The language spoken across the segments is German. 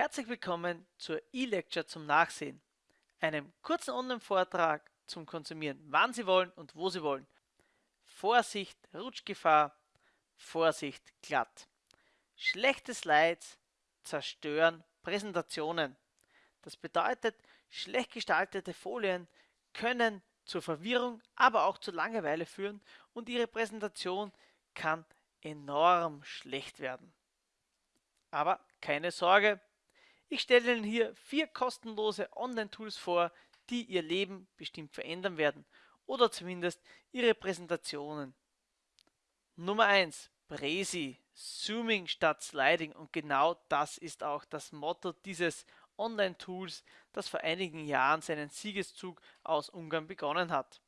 Herzlich willkommen zur E-Lecture zum Nachsehen, einem kurzen Online-Vortrag zum Konsumieren, wann Sie wollen und wo Sie wollen. Vorsicht, Rutschgefahr, Vorsicht, glatt. Schlechte Slides zerstören Präsentationen. Das bedeutet, schlecht gestaltete Folien können zur Verwirrung, aber auch zu Langeweile führen und Ihre Präsentation kann enorm schlecht werden. Aber keine Sorge, ich stelle Ihnen hier vier kostenlose Online-Tools vor, die Ihr Leben bestimmt verändern werden oder zumindest Ihre Präsentationen. Nummer 1. Presi, Zooming statt Sliding und genau das ist auch das Motto dieses Online-Tools, das vor einigen Jahren seinen Siegeszug aus Ungarn begonnen hat.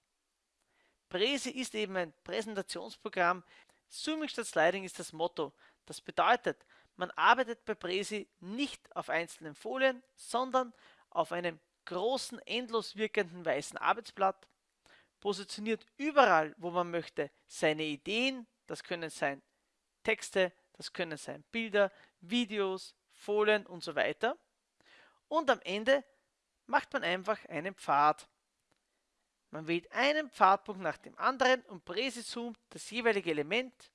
Presi ist eben ein Präsentationsprogramm. Zooming statt Sliding ist das Motto. Das bedeutet, man arbeitet bei Presi nicht auf einzelnen Folien, sondern auf einem großen, endlos wirkenden weißen Arbeitsblatt, positioniert überall, wo man möchte, seine Ideen, das können sein Texte, das können sein Bilder, Videos, Folien und so weiter. Und am Ende macht man einfach einen Pfad. Man wählt einen Pfadpunkt nach dem anderen und präsizoomt das jeweilige Element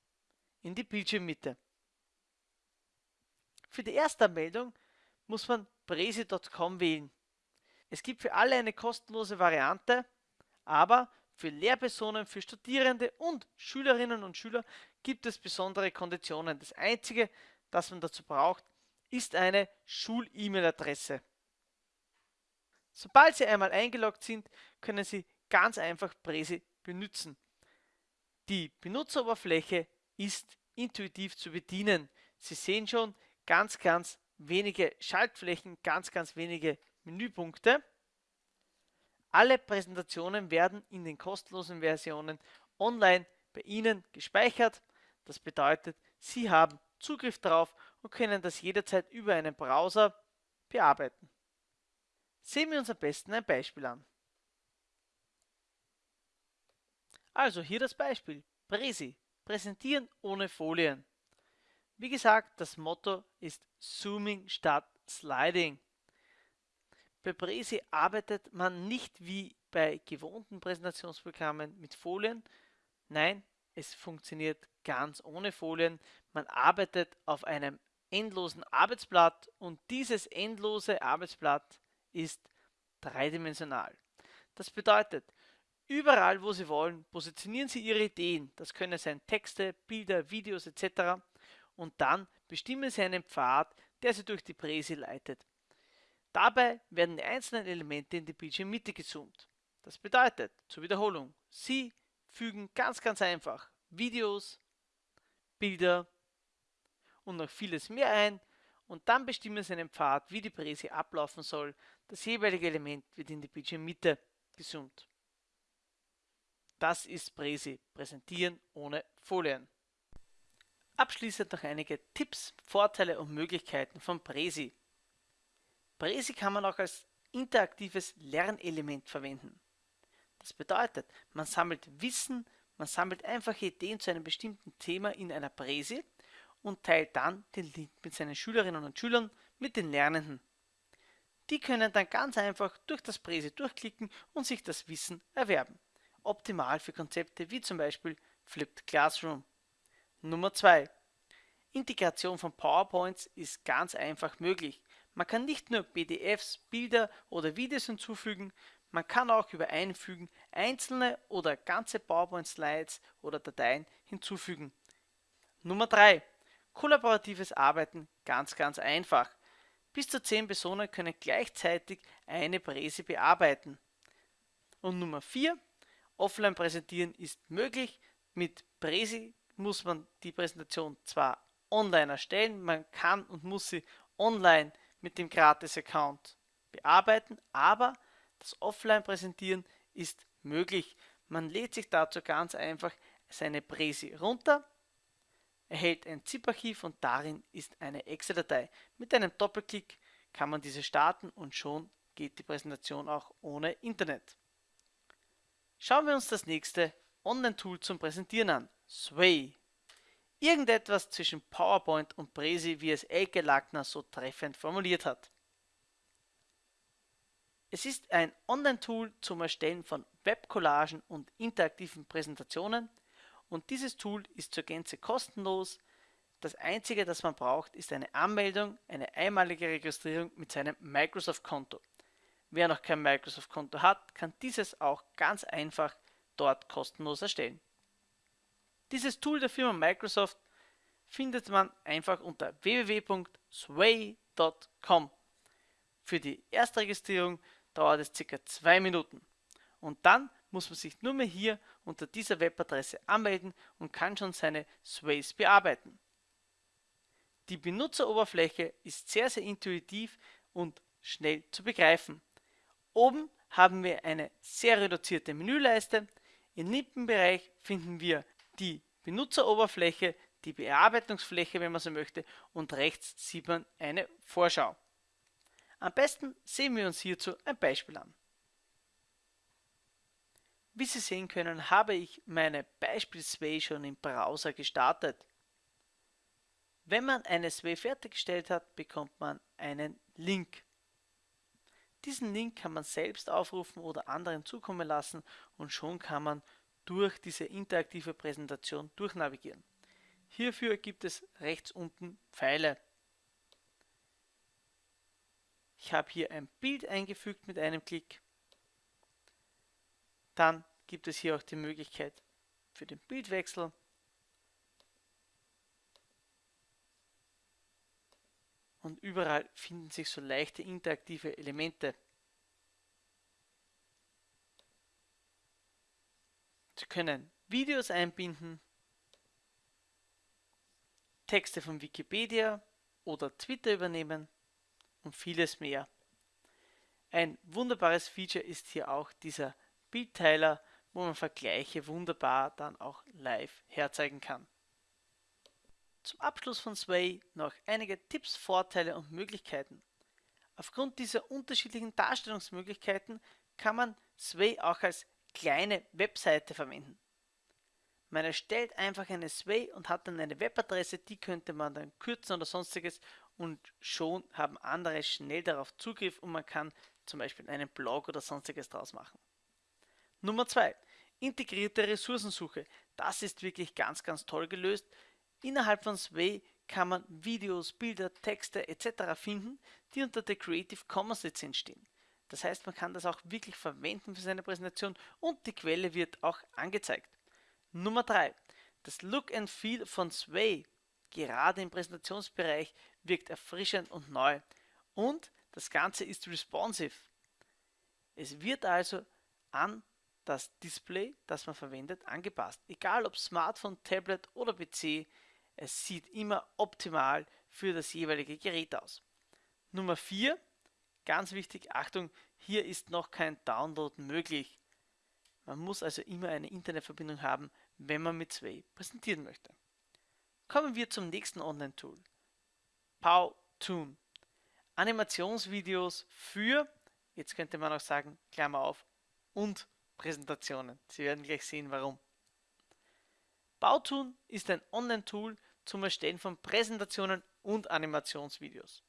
in die Bildschirmmitte. Für die Erstanmeldung muss man presi.com wählen. Es gibt für alle eine kostenlose Variante, aber für Lehrpersonen, für Studierende und Schülerinnen und Schüler gibt es besondere Konditionen. Das Einzige, das man dazu braucht, ist eine Schul-E-Mail-Adresse. Sobald Sie einmal eingeloggt sind, können Sie ganz einfach Presi benutzen. Die Benutzeroberfläche ist intuitiv zu bedienen. Sie sehen schon ganz, ganz wenige Schaltflächen, ganz, ganz wenige Menüpunkte. Alle Präsentationen werden in den kostenlosen Versionen online bei Ihnen gespeichert. Das bedeutet, Sie haben Zugriff darauf und können das jederzeit über einen Browser bearbeiten. Sehen wir uns am besten ein Beispiel an. Also hier das Beispiel. Presi. Präsentieren ohne Folien. Wie gesagt, das Motto ist Zooming statt Sliding. Bei Presi arbeitet man nicht wie bei gewohnten Präsentationsprogrammen mit Folien. Nein, es funktioniert ganz ohne Folien. Man arbeitet auf einem endlosen Arbeitsblatt und dieses endlose Arbeitsblatt ist dreidimensional. Das bedeutet, überall wo Sie wollen, positionieren Sie Ihre Ideen. Das können sein Texte, Bilder, Videos etc. Und dann bestimmen Sie einen Pfad, der Sie durch die Präsi leitet. Dabei werden die einzelnen Elemente in die Bildschirmmitte gezoomt. Das bedeutet, zur Wiederholung, Sie fügen ganz ganz einfach Videos, Bilder und noch vieles mehr ein und dann bestimmen Sie einen Pfad, wie die Präsi ablaufen soll. Das jeweilige Element wird in die Bildschirmmitte gezoomt. Das ist Präsi, präsentieren ohne Folien. Abschließend noch einige Tipps, Vorteile und Möglichkeiten von Präsi. Presi kann man auch als interaktives Lernelement verwenden. Das bedeutet, man sammelt Wissen, man sammelt einfache Ideen zu einem bestimmten Thema in einer Präsi und teilt dann den Link mit seinen Schülerinnen und Schülern, mit den Lernenden. Die können dann ganz einfach durch das Präsi durchklicken und sich das Wissen erwerben. Optimal für Konzepte wie zum Beispiel Flipped Classroom. Nummer 2. Integration von PowerPoints ist ganz einfach möglich. Man kann nicht nur PDFs, Bilder oder Videos hinzufügen, man kann auch über Einfügen einzelne oder ganze PowerPoint-Slides oder Dateien hinzufügen. Nummer 3. Kollaboratives Arbeiten ganz ganz einfach. Bis zu 10 Personen können gleichzeitig eine Präse bearbeiten. Und Nummer 4. Offline präsentieren ist möglich. Mit Präsi muss man die Präsentation zwar online erstellen, man kann und muss sie online mit dem Gratis-Account bearbeiten, aber das Offline-Präsentieren ist möglich. Man lädt sich dazu ganz einfach seine Präsi runter, erhält ein ZIP-Archiv und darin ist eine Excel-Datei. Mit einem Doppelklick kann man diese starten und schon geht die Präsentation auch ohne Internet. Schauen wir uns das nächste Online-Tool zum Präsentieren an, Sway. Irgendetwas zwischen PowerPoint und Presi, wie es Elke Lackner so treffend formuliert hat. Es ist ein Online-Tool zum Erstellen von Webcollagen und interaktiven Präsentationen und dieses Tool ist zur Gänze kostenlos. Das einzige, das man braucht, ist eine Anmeldung, eine einmalige Registrierung mit seinem Microsoft-Konto. Wer noch kein Microsoft-Konto hat, kann dieses auch ganz einfach dort kostenlos erstellen. Dieses Tool der Firma Microsoft findet man einfach unter www.sway.com. Für die Erstregistrierung dauert es ca. 2 Minuten. Und dann muss man sich nur mehr hier unter dieser Webadresse anmelden und kann schon seine Sways bearbeiten. Die Benutzeroberfläche ist sehr sehr intuitiv und schnell zu begreifen. Oben haben wir eine sehr reduzierte Menüleiste. Im linken Bereich finden wir die Benutzeroberfläche, die Bearbeitungsfläche, wenn man so möchte, und rechts sieht man eine Vorschau. Am besten sehen wir uns hierzu ein Beispiel an. Wie Sie sehen können, habe ich meine Beispiel-Sway schon im Browser gestartet. Wenn man eine Sway fertiggestellt hat, bekommt man einen Link. Diesen Link kann man selbst aufrufen oder anderen zukommen lassen und schon kann man durch diese interaktive Präsentation durchnavigieren. Hierfür gibt es rechts unten Pfeile. Ich habe hier ein Bild eingefügt mit einem Klick. Dann gibt es hier auch die Möglichkeit für den Bildwechsel. Und überall finden sich so leichte interaktive Elemente. Können Videos einbinden, Texte von Wikipedia oder Twitter übernehmen und vieles mehr. Ein wunderbares Feature ist hier auch dieser Bildteiler, wo man Vergleiche wunderbar dann auch live herzeigen kann. Zum Abschluss von Sway noch einige Tipps, Vorteile und Möglichkeiten. Aufgrund dieser unterschiedlichen Darstellungsmöglichkeiten kann man Sway auch als kleine Webseite verwenden. Man erstellt einfach eine Sway und hat dann eine Webadresse, die könnte man dann kürzen oder sonstiges und schon haben andere schnell darauf Zugriff und man kann zum Beispiel einen Blog oder sonstiges draus machen. Nummer 2. Integrierte Ressourcensuche. Das ist wirklich ganz, ganz toll gelöst. Innerhalb von Sway kann man Videos, Bilder, Texte etc. finden, die unter der Creative Commons Lizenz stehen. Das heißt, man kann das auch wirklich verwenden für seine Präsentation und die Quelle wird auch angezeigt. Nummer 3. Das Look and Feel von Sway, gerade im Präsentationsbereich, wirkt erfrischend und neu. Und das Ganze ist responsive. Es wird also an das Display, das man verwendet, angepasst. Egal ob Smartphone, Tablet oder PC, es sieht immer optimal für das jeweilige Gerät aus. Nummer 4, ganz wichtig, Achtung, hier ist noch kein Download möglich. Man muss also immer eine Internetverbindung haben, wenn man mit Sway präsentieren möchte. Kommen wir zum nächsten Online-Tool. Powtoon. Animationsvideos für, jetzt könnte man auch sagen, Klammer auf, und Präsentationen. Sie werden gleich sehen, warum. Powtoon ist ein Online-Tool zum Erstellen von Präsentationen und Animationsvideos.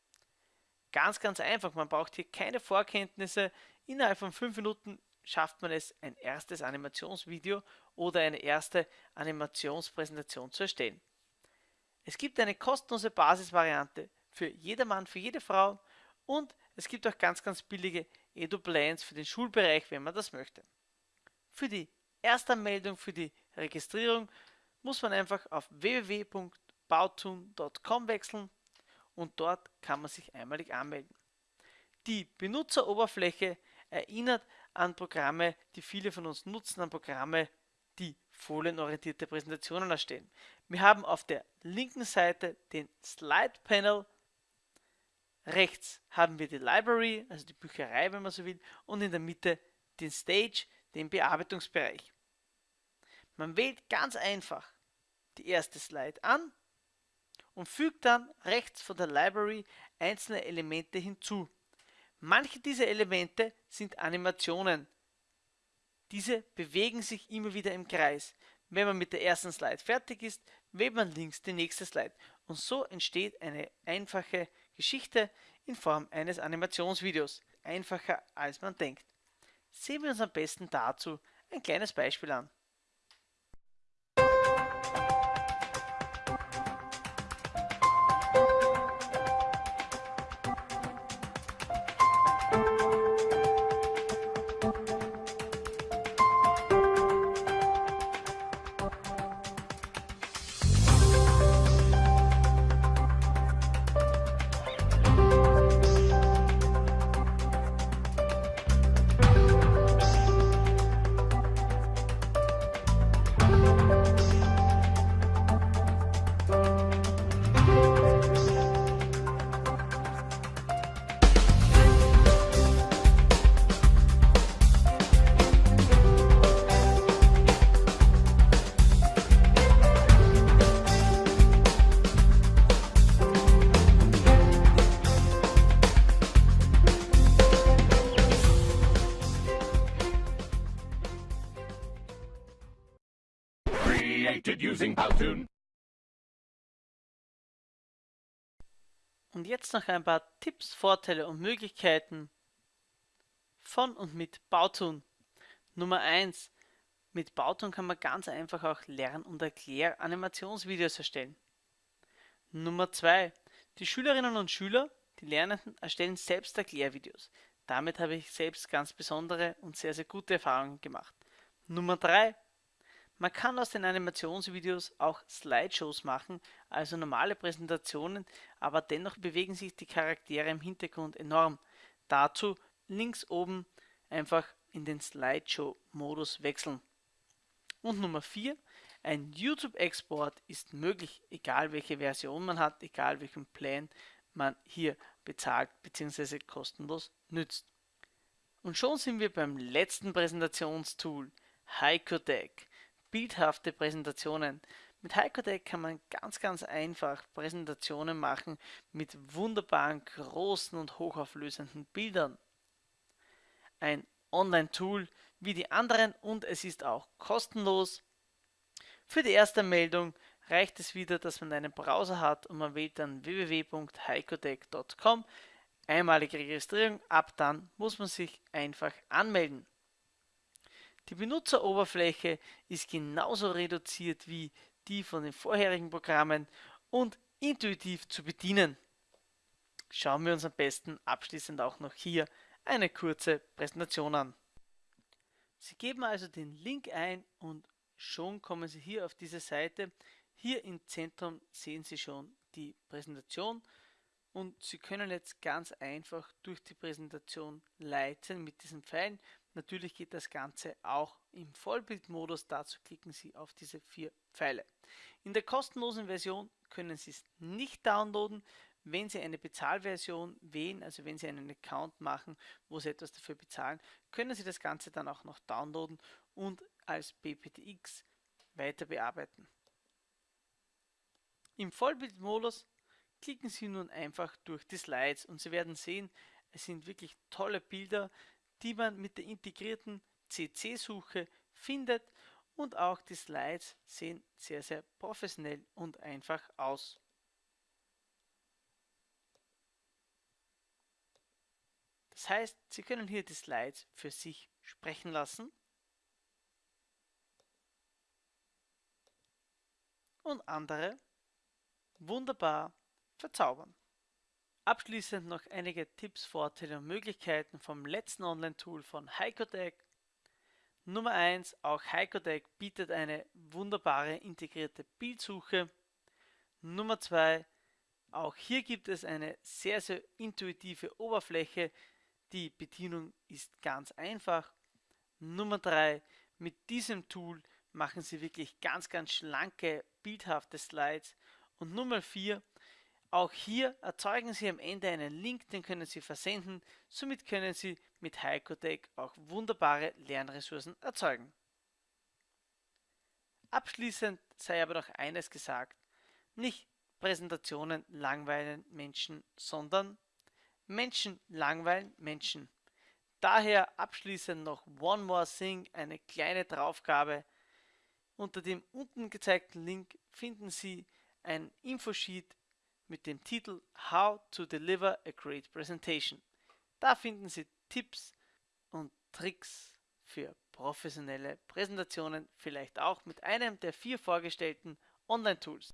Ganz, ganz einfach, man braucht hier keine Vorkenntnisse. Innerhalb von 5 Minuten schafft man es, ein erstes Animationsvideo oder eine erste Animationspräsentation zu erstellen. Es gibt eine kostenlose Basisvariante für jedermann, für jede Frau und es gibt auch ganz, ganz billige Edu-Plans für den Schulbereich, wenn man das möchte. Für die Erstanmeldung, für die Registrierung muss man einfach auf www.bautun.com wechseln und dort kann man sich einmalig anmelden. Die Benutzeroberfläche erinnert an Programme, die viele von uns nutzen, an Programme, die folienorientierte Präsentationen erstellen. Wir haben auf der linken Seite den Slide Panel, rechts haben wir die Library, also die Bücherei, wenn man so will, und in der Mitte den Stage, den Bearbeitungsbereich. Man wählt ganz einfach die erste Slide an und fügt dann rechts von der Library einzelne Elemente hinzu. Manche dieser Elemente sind Animationen. Diese bewegen sich immer wieder im Kreis. Wenn man mit der ersten Slide fertig ist, wählt man links die nächste Slide und so entsteht eine einfache Geschichte in Form eines Animationsvideos. Einfacher als man denkt. Sehen wir uns am besten dazu ein kleines Beispiel an. Created using Powtoon. Und jetzt noch ein paar Tipps, Vorteile und Möglichkeiten von und mit Bautoon. Nummer 1. Mit Bautoon kann man ganz einfach auch Lern- und Erklär-Animationsvideos erstellen. Nummer 2. Die Schülerinnen und Schüler, die Lernenden, erstellen selbst Erklärvideos. Damit habe ich selbst ganz besondere und sehr, sehr gute Erfahrungen gemacht. Nummer 3. Man kann aus den Animationsvideos auch Slideshows machen, also normale Präsentationen, aber dennoch bewegen sich die Charaktere im Hintergrund enorm. Dazu links oben einfach in den Slideshow-Modus wechseln. Und Nummer 4, ein YouTube-Export ist möglich, egal welche Version man hat, egal welchen Plan man hier bezahlt bzw. kostenlos nützt. Und schon sind wir beim letzten Präsentationstool, HicoDeck bildhafte Präsentationen. Mit HicoDeck kann man ganz, ganz einfach Präsentationen machen mit wunderbaren, großen und hochauflösenden Bildern. Ein Online-Tool wie die anderen und es ist auch kostenlos. Für die erste Meldung reicht es wieder, dass man einen Browser hat und man wählt dann www.heikodeck.com. Einmalige Registrierung, ab dann muss man sich einfach anmelden. Die Benutzeroberfläche ist genauso reduziert wie die von den vorherigen Programmen und intuitiv zu bedienen. Schauen wir uns am besten abschließend auch noch hier eine kurze Präsentation an. Sie geben also den Link ein und schon kommen Sie hier auf diese Seite. Hier im Zentrum sehen Sie schon die Präsentation und Sie können jetzt ganz einfach durch die Präsentation leiten mit diesen Pfeilen. Natürlich geht das Ganze auch im Vollbildmodus. Dazu klicken Sie auf diese vier Pfeile. In der kostenlosen Version können Sie es nicht downloaden. Wenn Sie eine Bezahlversion wählen, also wenn Sie einen Account machen, wo Sie etwas dafür bezahlen, können Sie das Ganze dann auch noch downloaden und als BPTX weiter bearbeiten. Im Vollbildmodus klicken Sie nun einfach durch die Slides und Sie werden sehen, es sind wirklich tolle Bilder, die man mit der integrierten CC-Suche findet und auch die Slides sehen sehr, sehr professionell und einfach aus. Das heißt, Sie können hier die Slides für sich sprechen lassen und andere wunderbar verzaubern. Abschließend noch einige Tipps, Vorteile und Möglichkeiten vom letzten Online-Tool von HicoDeck. Nummer 1, auch HicoDeck bietet eine wunderbare integrierte Bildsuche. Nummer 2, auch hier gibt es eine sehr, sehr intuitive Oberfläche. Die Bedienung ist ganz einfach. Nummer 3, mit diesem Tool machen Sie wirklich ganz, ganz schlanke, bildhafte Slides. Und Nummer 4, auch hier erzeugen Sie am Ende einen Link, den können Sie versenden. Somit können Sie mit HicoDeck auch wunderbare Lernressourcen erzeugen. Abschließend sei aber noch eines gesagt. Nicht Präsentationen langweilen Menschen, sondern Menschen langweilen Menschen. Daher abschließend noch One More Thing, eine kleine Draufgabe. Unter dem unten gezeigten Link finden Sie ein Infosheet mit dem Titel How to Deliver a Great Presentation. Da finden Sie Tipps und Tricks für professionelle Präsentationen, vielleicht auch mit einem der vier vorgestellten Online-Tools.